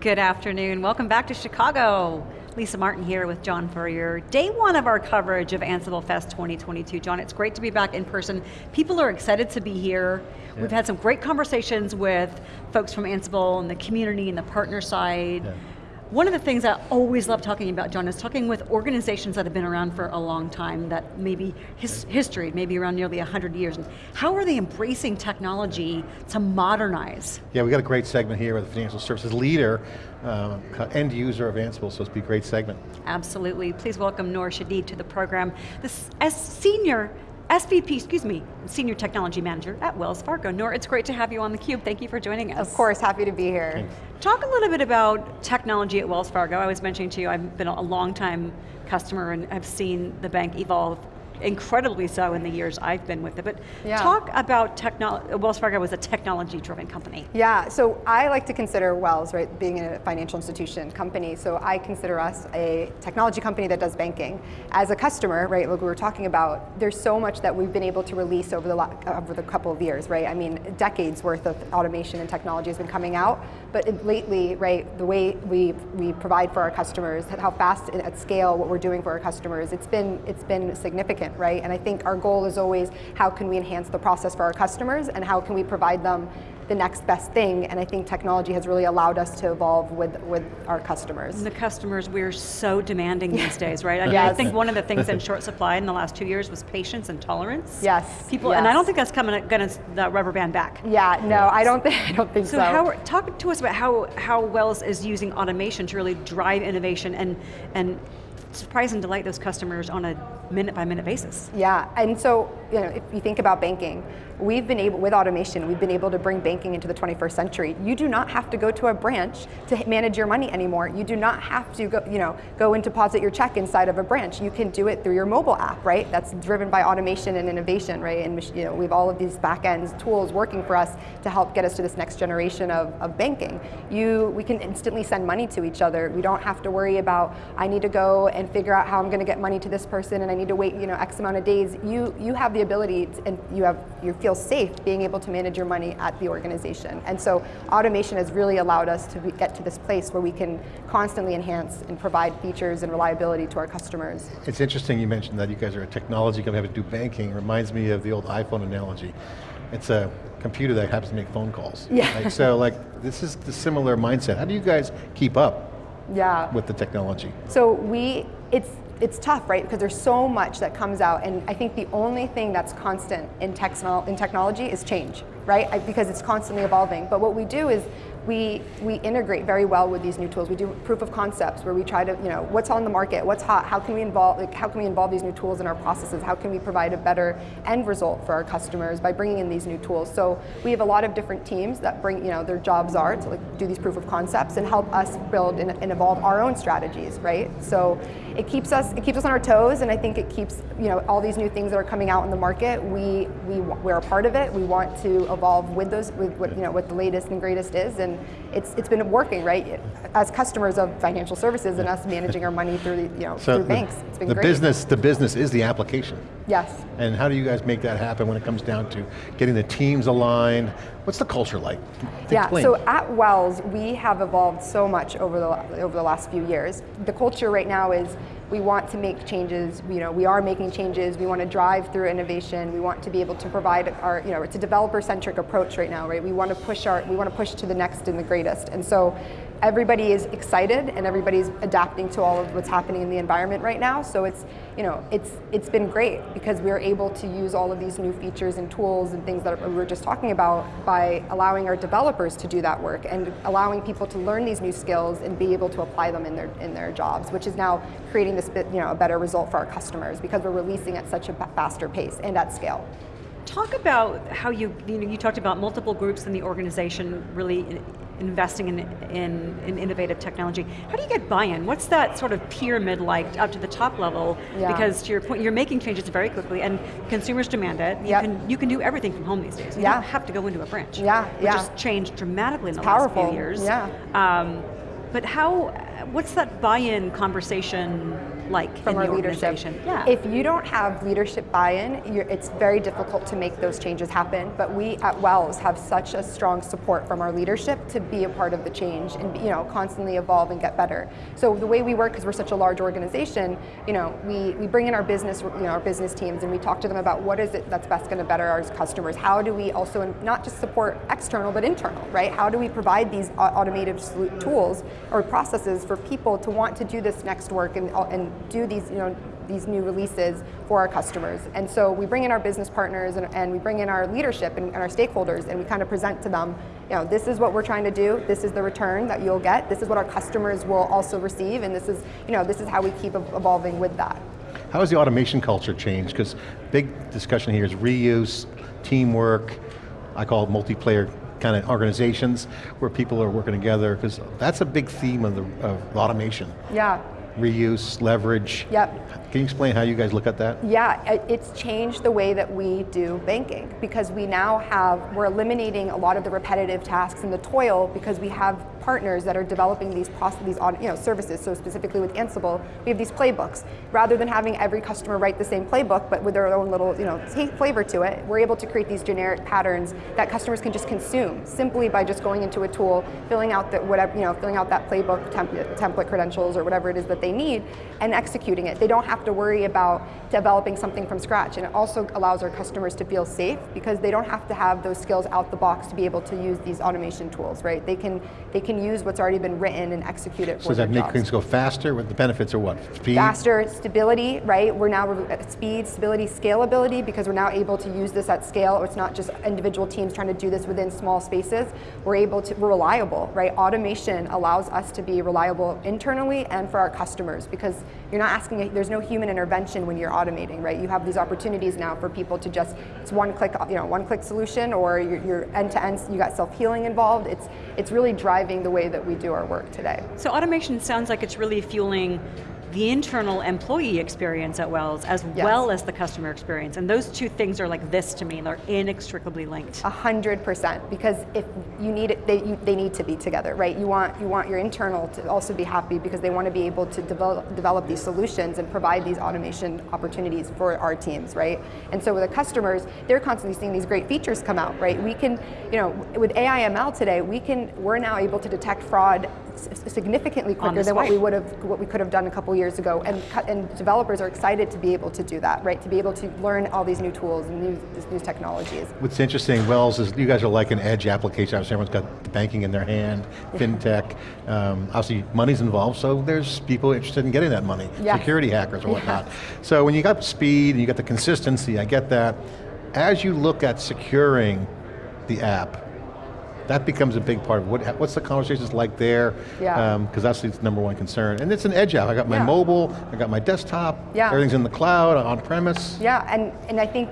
Good afternoon, welcome back to Chicago. Lisa Martin here with John Furrier. Day one of our coverage of Ansible Fest 2022. John, it's great to be back in person. People are excited to be here. Yeah. We've had some great conversations with folks from Ansible and the community and the partner side. Yeah. One of the things I always love talking about, John, is talking with organizations that have been around for a long time, that maybe his history, maybe around nearly 100 years, and how are they embracing technology to modernize? Yeah, we got a great segment here with the financial services leader, uh, end user of Ansible, so it's be a great segment. Absolutely, please welcome Noor Shadid to the program. This, as senior SVP, excuse me, Senior Technology Manager at Wells Fargo. Noor, it's great to have you on theCUBE. Thank you for joining us. Of course, happy to be here. Thanks. Talk a little bit about technology at Wells Fargo. I was mentioning to you, I've been a long time customer and I've seen the bank evolve incredibly so in the years I've been with it. But yeah. talk about technology, Wells Fargo was a technology driven company. Yeah, so I like to consider Wells, right, being a financial institution company, so I consider us a technology company that does banking. As a customer, right, like we were talking about, there's so much that we've been able to release over the, over the couple of years, right? I mean, decades worth of automation and technology has been coming out, but lately, right, the way we, we provide for our customers, how fast and at scale what we're doing for our customers, it's been, it's been significant right? And I think our goal is always how can we enhance the process for our customers and how can we provide them the next best thing, and I think technology has really allowed us to evolve with, with our customers. And the customers, we're so demanding these days, right? I, mean, yes. I think one of the things in short supply in the last two years was patience and tolerance. Yes. People, yes. and I don't think that's coming, going to the rubber band back. Yeah, no, I don't think, I don't think so. So how, talk to us about how, how Wells is using automation to really drive innovation and, and surprise and delight those customers on a minute by minute basis. Yeah, and so you know, if you think about banking, we've been able, with automation, we've been able to bring banking into the 21st century. You do not have to go to a branch to manage your money anymore. You do not have to go, you know, go and deposit your check inside of a branch. You can do it through your mobile app, right? That's driven by automation and innovation, right? And you know, we have all of these back ends tools working for us to help get us to this next generation of, of banking. You, we can instantly send money to each other. We don't have to worry about, I need to go and figure out how I'm going to get money to this person and I need to wait, you know, X amount of days. You, you have the ability to, and you have, you feel safe being able to manage your money at the organization. And so automation has really allowed us to be, get to this place where we can constantly enhance and provide features and reliability to our customers. It's interesting you mentioned that you guys are a technology company have to do banking. It reminds me of the old iPhone analogy. It's a computer that happens to make phone calls. Yeah. Right? So like, this is the similar mindset. How do you guys keep up yeah. with the technology? So we, it's, it's tough, right? Because there's so much that comes out, and I think the only thing that's constant in, techno in technology is change, right? Because it's constantly evolving. But what we do is we, we integrate very well with these new tools. We do proof of concepts where we try to, you know, what's on the market, what's hot, how can we involve, like, how can we involve these new tools in our processes, how can we provide a better end result for our customers by bringing in these new tools. So we have a lot of different teams that bring, you know, their jobs are to like do these proof of concepts and help us build and, and evolve our own strategies, right? So it keeps us, it keeps us on our toes and I think it keeps, you know, all these new things that are coming out in the market, we, we, we're a part of it, we want to evolve with those, with what, you know, what the latest and greatest is and it's, it's been working, right? As customers of financial services and us managing our money through, the, you know, so through the, banks, it's been the great. Business, the business is the application. Yes. And how do you guys make that happen when it comes down to getting the teams aligned? What's the culture like? Yeah, Explain. so at Wells, we have evolved so much over the, over the last few years. The culture right now is we want to make changes, you know, we are making changes, we want to drive through innovation, we want to be able to provide our, you know, it's a developer-centric approach right now, right? We want to push our, we want to push to the next and the greatest. And so everybody is excited and everybody's adapting to all of what's happening in the environment right now. So it's, you know, it's, it's been great because we're able to use all of these new features and tools and things that we were just talking about by allowing our developers to do that work and allowing people to learn these new skills and be able to apply them in their, in their jobs, which is now creating this, you know, a better result for our customers because we're releasing at such a faster pace and at scale. Talk about how you, you, know, you talked about multiple groups in the organization really investing in, in, in innovative technology. How do you get buy-in? What's that sort of pyramid like up to the top level? Yeah. Because to your point, you're making changes very quickly and consumers demand it. You, yep. can, you can do everything from home these days. You yeah. don't have to go into a branch. Yeah, which yeah. has changed dramatically in the powerful. last few years. Yeah. Um, but how, what's that buy-in conversation like from our leadership. Yeah. If you don't have leadership buy-in, it's very difficult to make those changes happen. But we at Wells have such a strong support from our leadership to be a part of the change and you know constantly evolve and get better. So the way we work, because we're such a large organization, you know, we, we bring in our business, you know, our business teams, and we talk to them about what is it that's best going to better our customers. How do we also not just support external but internal, right? How do we provide these automated tools or processes for people to want to do this next work and, and do these, you know, these new releases for our customers. And so we bring in our business partners and, and we bring in our leadership and, and our stakeholders and we kind of present to them, you know, this is what we're trying to do, this is the return that you'll get, this is what our customers will also receive, and this is, you know, this is how we keep evolving with that. How has the automation culture changed? Because big discussion here is reuse, teamwork, I call it multiplayer kind of organizations where people are working together, because that's a big theme of, the, of automation. Yeah, Reuse, leverage. Yep. Can you explain how you guys look at that? Yeah, it's changed the way that we do banking because we now have, we're eliminating a lot of the repetitive tasks and the toil because we have partners that are developing these these you know, services. So specifically with Ansible, we have these playbooks. Rather than having every customer write the same playbook, but with their own little you know, flavor to it, we're able to create these generic patterns that customers can just consume simply by just going into a tool, filling out that whatever, you know, filling out that playbook template, template credentials or whatever it is that they need, and executing it. They don't have to worry about developing something from scratch, and it also allows our customers to feel safe because they don't have to have those skills out the box to be able to use these automation tools, right? They can they can use what's already been written and execute it So for does their that make jobs. things go faster? With the benefits are what? Speed? Faster stability, right? We're now at speed, stability, scalability because we're now able to use this at scale. It's not just individual teams trying to do this within small spaces. We're able to, we're reliable, right? Automation allows us to be reliable internally and for our customers because you're not asking, there's no human intervention when you're automating, right? You have these opportunities now for people to just, it's one click, you know, one click solution or you're, you're end to end, you got self-healing involved. It's, it's really driving the way that we do our work today. So automation sounds like it's really fueling the internal employee experience at Wells as Yes. well as the customer experience. And those two things are like this to me, they're inextricably linked. A hundred percent, because if you need it, they, you, they need to be together, right? You want you want your internal to also be happy because they want to be able to develop develop these solutions and provide these automation opportunities for our teams, right? And so with the customers, they're constantly seeing these great features come out, right? We can, you know, with AI/ML today, we can we're now able to detect fraud significantly quicker than what we would have what we could have done a couple years ago, and and developers are excited to be able to do that, right? To be able to learn all these new tools and new these new technologies. What's interesting, Wells, is you guys are like an edge application. Obviously, everyone's got the banking in their hand, fintech. Um, obviously, money's involved, so there's people interested in getting that money. Yes. Security hackers or whatnot. So when you got speed and you got the consistency, I get that. As you look at securing the app, that becomes a big part of what, what's the conversations like there? Yeah. Um, because that's the number one concern. And it's an edge app. I got my Yeah. mobile, I got my desktop, Yeah. everything's in the cloud, on premise. Yeah, and, and I think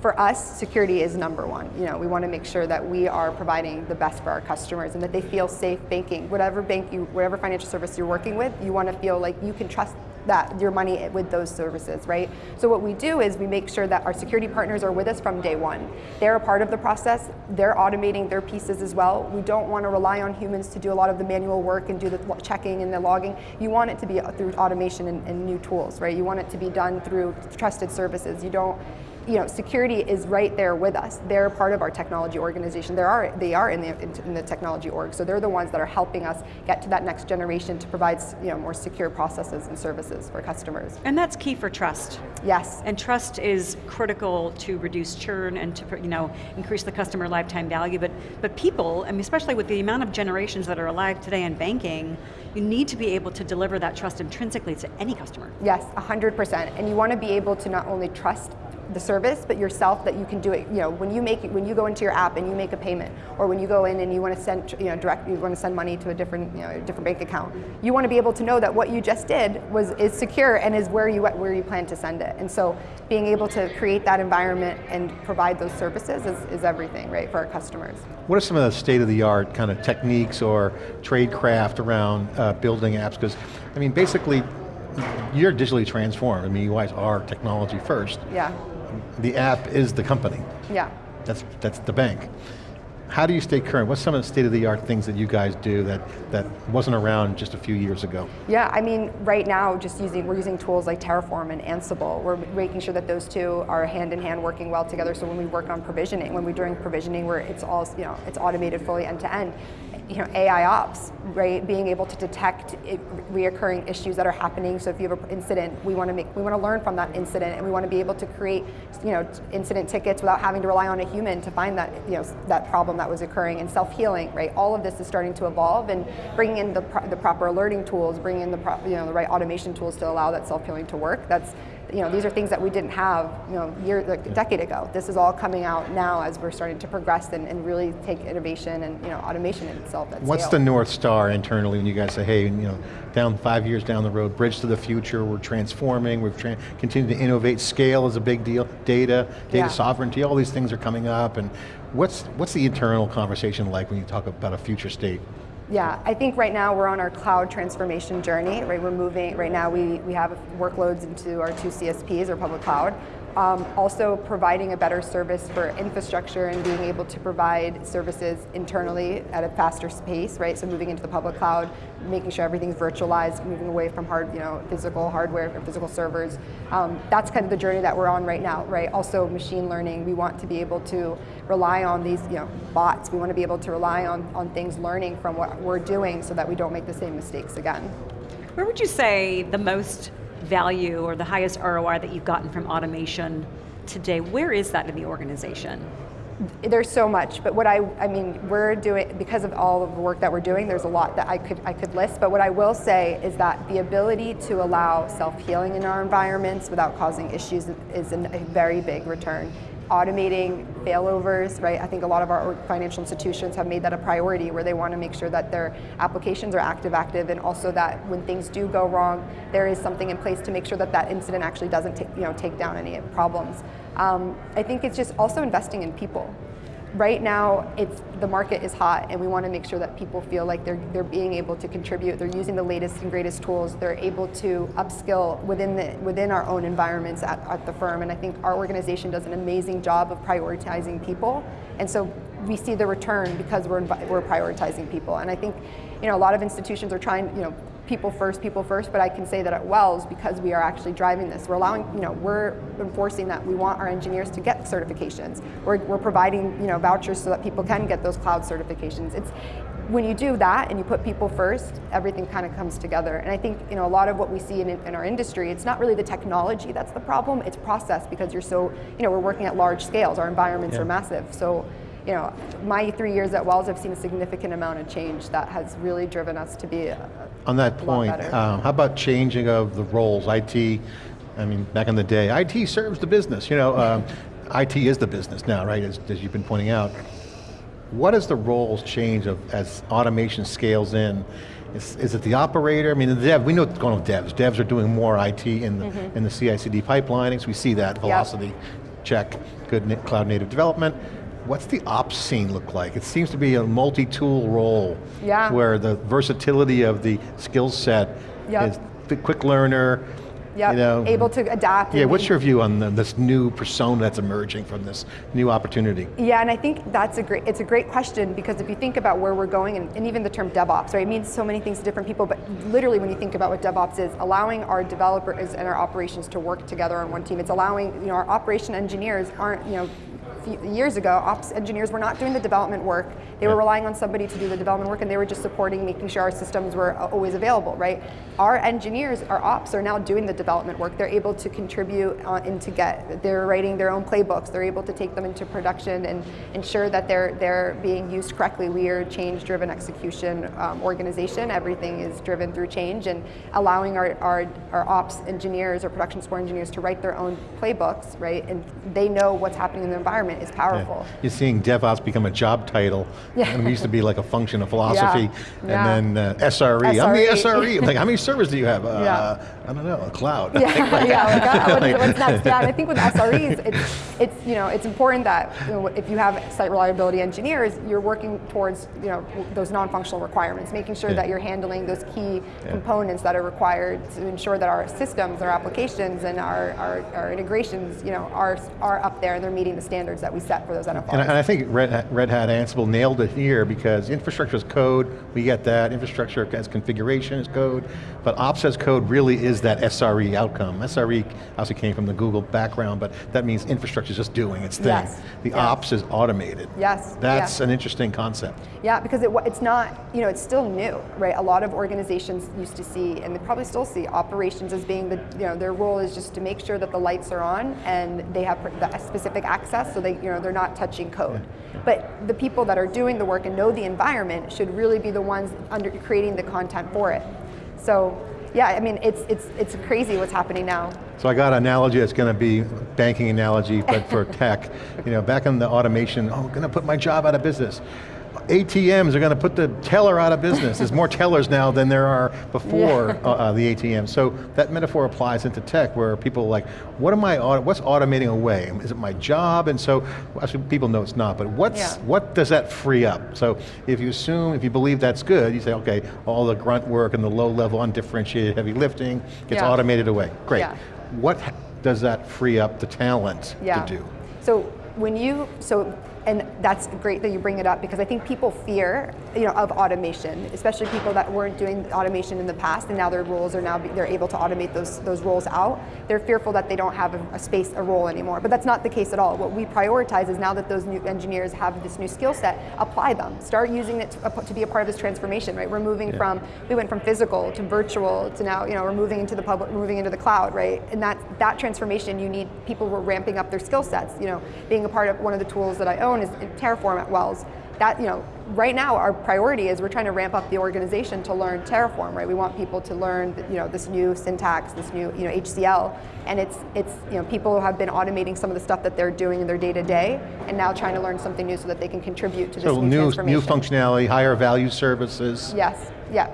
for us, security is number one. You know, we want to make sure that we are providing the best for our customers and that they feel safe banking. Whatever bank you, whatever financial service you're working with, you want to feel like you can trust that your money with those services, right? So what we do is we make sure that our security partners are with us from day one. They're a part of the process. They're automating their pieces as well. We don't want to rely on humans to do a lot of the manual work and do the checking and the logging. You want it to be through automation and, and new tools, right? You want it to be done through trusted services. You don't you know, security is right there with us. They're part of our technology organization. They are, they are in the, in the technology org, so they're the ones that are helping us get to that next generation to provide you know, more secure processes and services for customers. And that's key for trust. Yes, And trust is critical to reduce churn and to you know increase the customer lifetime value. But but people, I mean, especially with the amount of generations that are alive today in banking, you need to be able to deliver that trust intrinsically to any customer. yes, 100%. And you want to be able to not only trust the service, but yourself that you can do it. You know, when you make when you go into your app and you make a payment, or when you go in and you want to send you know direct you want to send money to a different you know a different bank account, you want to be able to know that what you just did was is secure and is where you where you plan to send it. And so being able to create that environment and provide those services is, is everything, right, for our customers. What are some of the state-of-the-art kind of techniques or trade craft around uh, building apps? Because, I mean, basically, you're digitally transformed. I mean, you guys are technology first. Yeah, The app is the company. yeah. That's, that's the bank. how do you stay current? What's some of the state-of-the-art things that you guys do that, that wasn't around just a few years ago? Yeah, I mean, right now, just using we're using tools like Terraform and Ansible. We're making sure that those two are hand in hand, working well together. So when we work on provisioning, when we're doing provisioning, where it's all you know, it's automated fully end to end. You know, AI ops, right? Being able to detect it, reoccurring issues that are happening. So if you have an incident, we want to make we want to learn from that incident, and we want to be able to create you know incident tickets without having to rely on a human to find that you know that problem that was occurring and self-healing, right? All of this is starting to evolve and bringing in the, pro the proper alerting tools, bringing in the you know the right automation tools to allow that self-healing to work. That's you know, these are things that we didn't have, you know, year, like a decade ago. This is all coming out now as we're starting to progress and, and really take innovation and you know, automation in itself. What's scale. the North Star internally when you guys say, hey, you know, down five years down the road, bridge to the future, we're transforming, we've tra continued to innovate, scale is a big deal, data, data Yeah. sovereignty, all these things are coming up, and what's, what's the internal conversation like when you talk about a future state? Yeah, I think right now we're on our cloud transformation journey, right? We're moving, right now we, we have workloads into our two CSPs, or public cloud. Um, also providing a better service for infrastructure and being able to provide services internally at a faster pace, right? So moving into the public cloud, making sure everything's virtualized, moving away from hard, you know, physical hardware or physical servers. Um, that's kind of the journey that we're on right now, right? Also machine learning, we want to be able to rely on these, you know, bots. We want to be able to rely on, on things learning from what we're doing so that we don't make the same mistakes again. Where would you say the most value or the highest ROI that you've gotten from automation today, where is that in the organization? There's so much, but what I, I mean, we're doing, because of all of the work that we're doing, there's a lot that I could, I could list, but what I will say is that the ability to allow self-healing in our environments without causing issues is a very big return. Automating failovers, right? I think a lot of our financial institutions have made that a priority where they want to make sure that their applications are active, active, and also that when things do go wrong, there is something in place to make sure that that incident actually doesn't you know, take down any problems. Um, I think it's just also investing in people. Right now, it's the market is hot, and we want to make sure that people feel like they're they're being able to contribute. They're using the latest and greatest tools. They're able to upskill within the within our own environments at, at the firm. And I think our organization does an amazing job of prioritizing people. And so we see the return because we're we're prioritizing people. And I think, you know, a lot of institutions are trying, you know, people first, people first, but I can say that at Wells, because we are actually driving this, we're allowing, you know, we're enforcing that we want our engineers to get certifications. We're, we're providing, you know, vouchers so that people can get those cloud certifications. It's, when you do that and you put people first, everything kind of comes together. And I think, you know, a lot of what we see in, in our industry, it's not really the technology that's the problem, it's process because you're so, you know, we're working at large scales, our environments Yeah. are massive. So, you know, my three years at Wells, I've seen a significant amount of change that has really driven us to be a, On that point, um, how about changing of the roles? IT, I mean, back in the day, IT serves the business, you know, um, IT is the business now, right, as, as you've been pointing out. What is the roles change of, as automation scales in? Is, is it the operator? I mean, the dev, we know what's going on with devs. Devs are doing more IT in the, Mm-hmm. in the CI/CD pipelining, we see that, velocity, check, good cloud native development. What's the ops scene look like? It seems to be a multi-tool role. Yeah. Where the versatility of the skill set Yep. is the quick learner, Yep, you know. able to adapt. Yeah, what's your view on the, this new persona that's emerging from this new opportunity? Yeah, and I think that's a great, it's a great question because if you think about where we're going, and, and even the term DevOps, right, it means so many things to different people, but literally when you think about what DevOps is, allowing our developers and our operations to work together on one team. It's allowing, you know, our operation engineers aren't, you know, few years ago, ops engineers were not doing the development work. They were relying on somebody to do the development work and they were just supporting making sure our systems were always available, right? Our engineers, our ops are now doing the development work. They're able to contribute uh, into Git, they're writing their own playbooks. They're able to take them into production and ensure that they're, they're being used correctly. We are a change-driven execution um, organization. Everything is driven through change and allowing our, our, our ops engineers or production support engineers to write their own playbooks, right? And they know what's happening in the environment is powerful. You're seeing DevOps become a job title, Yeah. and it used to be like a function of philosophy, Yeah. and then uh, SRE. I'm the SRE. SRE. like, how many servers do you have? Uh, Yeah. I don't know, a cloud. Yeah, yeah. Like, uh, Like- what's, next? Yeah, and I think with SREs, it's, it's you know it's important that you know, if you have site reliability engineers, you're working towards you know those non-functional requirements, making sure Yeah. that you're handling those key Yeah. components that are required to ensure that our systems, our applications, and our, our, our integrations, you know, are are up there and they're meeting the standards that we set for those NFRs. And I, and I think Red Hat, Red Hat Ansible nailed it here because infrastructure is code, we get that. Infrastructure as configuration is code, but ops as code really is that SRE outcome. SRE also came from the Google background, but that means infrastructure is just doing its thing. Yes, The yes. ops is automated. Yes, That's an interesting concept. Yeah, because it, it's not, you know, it's still new, right? A lot of organizations used to see, and they probably still see, operations as being the, you know, their role is just to make sure that the lights are on and they have specific access, so they, you know, they're not touching code. But the people that are doing the work and know the environment should really be the ones under creating the content for it. So, yeah, I mean, it's it's it's crazy what's happening now. So I got an analogy that's going to be banking analogy, but for tech. You know, back in the automation, oh, I'm going to put my job out of business. ATMs are going to put the teller out of business. There's more tellers now than there are before uh, uh, the ATM. So that metaphor applies into tech where people are like, what am I, auto- what's automating away? Is it my job? And so, actually people know it's not, but what's, Yeah. what does that free up? So if you assume, if you believe that's good, you say, okay, all the grunt work and the low level undifferentiated heavy lifting gets Yeah. automated away. Great. Yeah. What does that free up the talent yeah. to do? So when you so and that's great that you bring it up because I think people fear you know of automation, especially people that weren't doing automation in the past and now their roles are now they're able to automate those those roles out. They're fearful that they don't have a, a space a role anymore, but that's not the case at all. What we prioritize is now that those new engineers have this new skill set, apply them. Start using it to, uh, to be a part of this transformation. Right? We're moving Yeah. from we went from physical to virtual to now you know we're moving into the public, moving into the cloud, right? And that that transformation, you need people who are ramping up their skill sets. You know, being a part of one of the tools that I own is Terraform at Wells. That you know, right now our priority is we're trying to ramp up the organization to learn Terraform, right? We want people to learn you know this new syntax, this new you know HCL, and it's it's you know people who have been automating some of the stuff that they're doing in their day to day, and now trying to learn something new so that they can contribute to this So new, new, transformation. new functionality, higher value services. Yes. Yeah.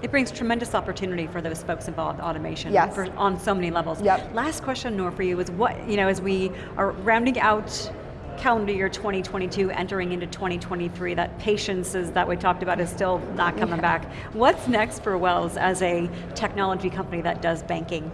It brings tremendous opportunity for those folks involved automation Yes. for, on so many levels. Yep. Last question, Noor, for you is what, you know, as we are rounding out calendar year 2022, entering into 2023, that patience is, that we talked about is still not coming back. What's next for Wells as a technology company that does banking?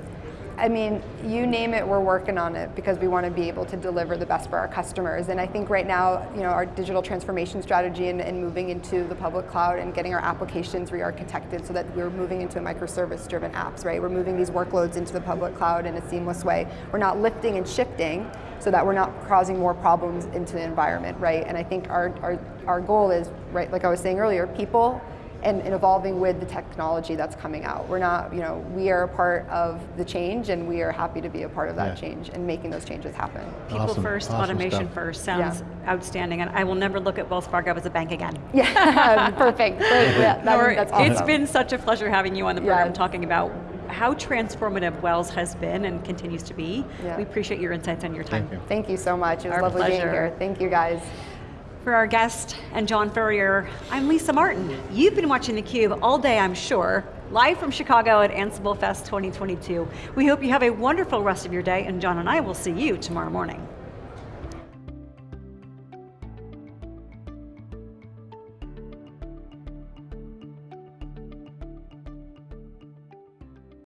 I mean, you name it, we're working on it because we want to be able to deliver the best for our customers. And I think right now, you know, our digital transformation strategy and, and moving into the public cloud and getting our applications re-architected so that we're moving into a microservice-driven apps, right? We're moving these workloads into the public cloud in a seamless way. We're not lifting and shifting so that we're not causing more problems into the environment, right? And I think our, our, our goal is, right, like I was saying earlier, people and, and evolving with the technology that's coming out. We're not, you know, we are a part of the change and we are happy to be a part of that Yeah. change and making those changes happen. People Awesome, first, awesome automation stuff. first sounds outstanding, and I will never look at Wells Fargo as a bank again. Yeah, perfect, great, yeah, that- that's awesome. It's been such a pleasure having you on the program Yes. talking about how transformative Wells has been and continues to be. Yeah. We appreciate your insights and your time. Thank you. Thank you so much, it was Our lovely being pleasure. here. Thank you guys. For our guest and John Furrier, I'm Lisa Martin. You've been watching theCUBE all day, I'm sure, live from Chicago at Ansible Fest 2022. We hope you have a wonderful rest of your day, and John and I will see you tomorrow morning.